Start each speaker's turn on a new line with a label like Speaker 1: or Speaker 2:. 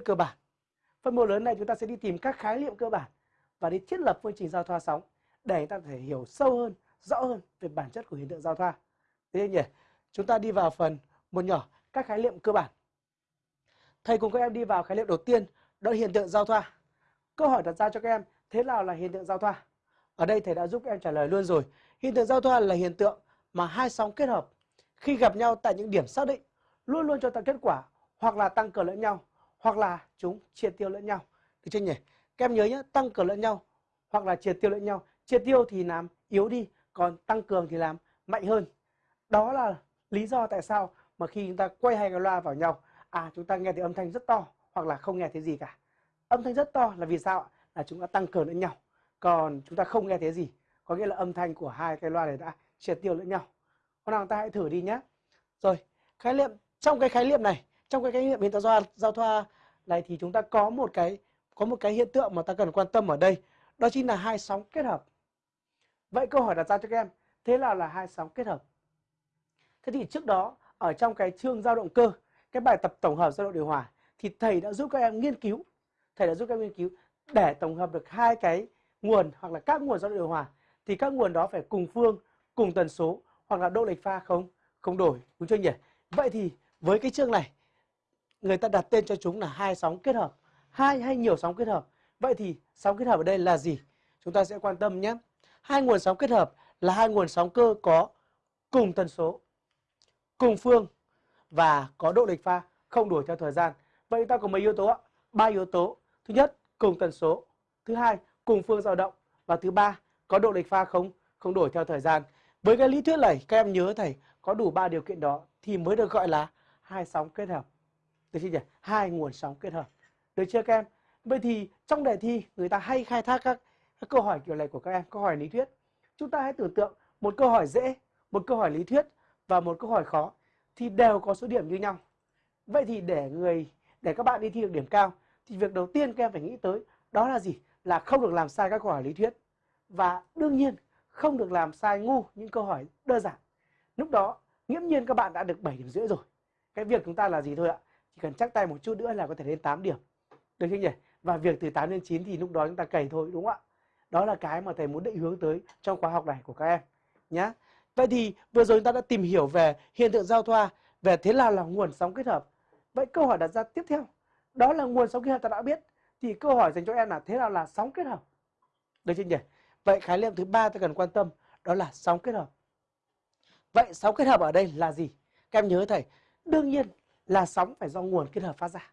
Speaker 1: cơ bản. Phần mô lớn này chúng ta sẽ đi tìm các khái niệm cơ bản và đi thiết lập phương trình giao thoa sóng để chúng ta có thể hiểu sâu hơn, rõ hơn về bản chất của hiện tượng giao thoa. Thế nhỉ? Chúng ta đi vào phần một nhỏ các khái niệm cơ bản. Thầy cùng các em đi vào khái niệm đầu tiên, đó là hiện tượng giao thoa. Câu hỏi đặt ra cho các em, thế nào là hiện tượng giao thoa? Ở đây thầy đã giúp các em trả lời luôn rồi. Hiện tượng giao thoa là hiện tượng mà hai sóng kết hợp khi gặp nhau tại những điểm xác định luôn luôn cho ta kết quả hoặc là tăng cường lẫn nhau hoặc là chúng triệt tiêu lẫn nhau. Được chưa nhỉ? Các em nhớ nhé, tăng cường lẫn nhau hoặc là triệt tiêu lẫn nhau. Triệt tiêu thì làm yếu đi, còn tăng cường thì làm mạnh hơn. Đó là lý do tại sao mà khi chúng ta quay hai cái loa vào nhau, à chúng ta nghe thấy âm thanh rất to hoặc là không nghe thấy gì cả. Âm thanh rất to là vì sao? Là chúng ta tăng cường lẫn nhau. Còn chúng ta không nghe thấy gì, có nghĩa là âm thanh của hai cái loa này đã triệt tiêu lẫn nhau. Con nào ta hãy thử đi nhé. Rồi, khái niệm trong cái khái niệm này, trong cái khái niệm hiện tượng giao, giao thoa này thì chúng ta có một cái có một cái hiện tượng mà ta cần quan tâm ở đây, đó chính là hai sóng kết hợp. Vậy câu hỏi đặt ra cho các em, thế nào là hai sóng kết hợp? Thế thì trước đó ở trong cái chương dao động cơ, cái bài tập tổng hợp dao động điều hòa thì thầy đã giúp các em nghiên cứu, thầy đã giúp các em nghiên cứu để tổng hợp được hai cái nguồn hoặc là các nguồn dao động điều hòa thì các nguồn đó phải cùng phương, cùng tần số hoặc là độ lệch pha không không đổi, đúng chưa nhỉ? Vậy thì với cái chương này người ta đặt tên cho chúng là hai sóng kết hợp, hai hay nhiều sóng kết hợp. Vậy thì sóng kết hợp ở đây là gì? Chúng ta sẽ quan tâm nhé. Hai nguồn sóng kết hợp là hai nguồn sóng cơ có cùng tần số, cùng phương và có độ lệch pha không đổi theo thời gian. Vậy ta có mấy yếu tố ạ? Ba yếu tố. Thứ nhất, cùng tần số. Thứ hai, cùng phương dao động và thứ ba, có độ lệch pha không không đổi theo thời gian. Với cái lý thuyết này các em nhớ thầy có đủ ba điều kiện đó thì mới được gọi là hai sóng kết hợp. Được chưa nhỉ? Hai nguồn sóng kết hợp. Được chưa các em? Vậy thì trong đề thi người ta hay khai thác các, các câu hỏi kiểu này của các em, câu hỏi lý thuyết. Chúng ta hãy tưởng tượng một câu hỏi dễ, một câu hỏi lý thuyết và một câu hỏi khó thì đều có số điểm như nhau. Vậy thì để người để các bạn đi thi được điểm cao thì việc đầu tiên các em phải nghĩ tới đó là gì? Là không được làm sai các câu hỏi lý thuyết. Và đương nhiên không được làm sai ngu những câu hỏi đơn giản. Lúc đó nghiễm nhiên các bạn đã được 7 điểm rưỡi rồi. Cái việc chúng ta là gì thôi ạ? Chỉ cần chắc tay một chút nữa là có thể lên 8 điểm. Được chưa nhỉ? Và việc từ 8 đến 9 thì lúc đó chúng ta cày thôi đúng không ạ? Đó là cái mà thầy muốn định hướng tới trong khóa học này của các em nhé. Vậy thì vừa rồi chúng ta đã tìm hiểu về hiện tượng giao thoa, về thế nào là nguồn sóng kết hợp. Vậy câu hỏi đặt ra tiếp theo, đó là nguồn sóng kết hợp ta đã biết. Thì câu hỏi dành cho em là thế nào là sóng kết hợp? Được chưa nhỉ? Vậy khái niệm thứ ba ta cần quan tâm đó là sóng kết hợp. Vậy sóng kết hợp ở đây là gì? Các em nhớ thầy, đương nhiên là sóng phải do nguồn kết hợp phát ra.